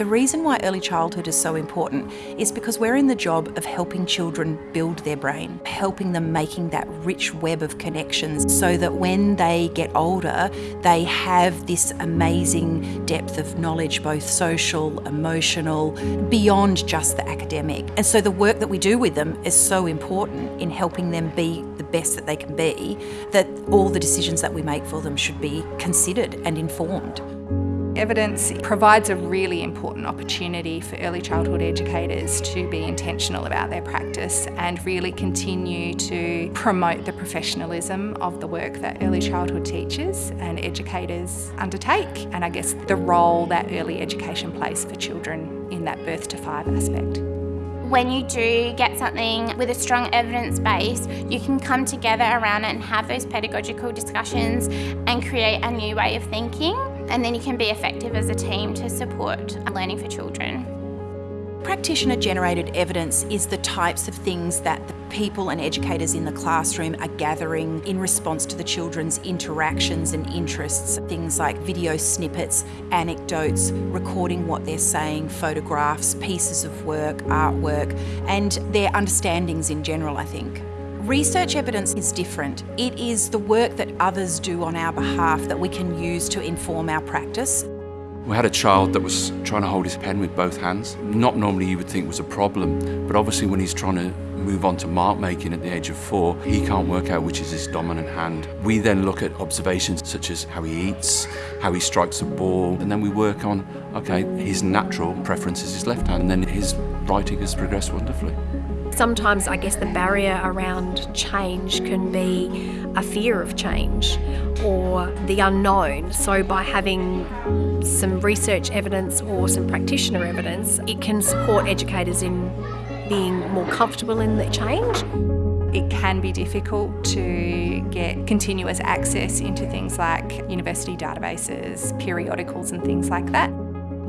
The reason why early childhood is so important is because we're in the job of helping children build their brain, helping them making that rich web of connections so that when they get older, they have this amazing depth of knowledge, both social, emotional, beyond just the academic. And so the work that we do with them is so important in helping them be the best that they can be, that all the decisions that we make for them should be considered and informed. Evidence provides a really important opportunity for early childhood educators to be intentional about their practice and really continue to promote the professionalism of the work that early childhood teachers and educators undertake and I guess the role that early education plays for children in that birth to five aspect. When you do get something with a strong evidence base, you can come together around it and have those pedagogical discussions and create a new way of thinking and then you can be effective as a team to support learning for children. Practitioner generated evidence is the types of things that the people and educators in the classroom are gathering in response to the children's interactions and interests. Things like video snippets, anecdotes, recording what they're saying, photographs, pieces of work, artwork, and their understandings in general, I think. Research evidence is different. It is the work that others do on our behalf that we can use to inform our practice. We had a child that was trying to hold his pen with both hands. Not normally you would think was a problem, but obviously when he's trying to move on to mark making at the age of four, he can't work out which is his dominant hand. We then look at observations such as how he eats, how he strikes a ball, and then we work on, okay, his natural preference is his left hand, and then his writing has progressed wonderfully. Sometimes I guess the barrier around change can be a fear of change or the unknown. So by having some research evidence or some practitioner evidence, it can support educators in being more comfortable in the change. It can be difficult to get continuous access into things like university databases, periodicals and things like that.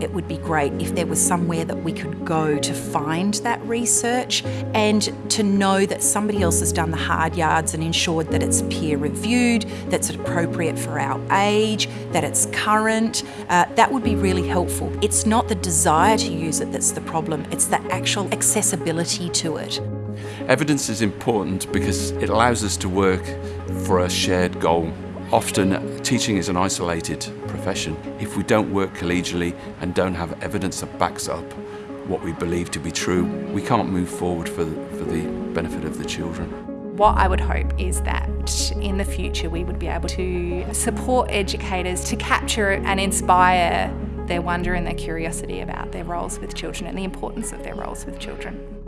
It would be great if there was somewhere that we could go to find that research and to know that somebody else has done the hard yards and ensured that it's peer reviewed, that's appropriate for our age, that it's current. Uh, that would be really helpful. It's not the desire to use it that's the problem, it's the actual accessibility to it. Evidence is important because it allows us to work for a shared goal. Often teaching is an isolated profession. If we don't work collegially and don't have evidence that backs up what we believe to be true, we can't move forward for the, for the benefit of the children. What I would hope is that in the future we would be able to support educators to capture and inspire their wonder and their curiosity about their roles with children and the importance of their roles with children.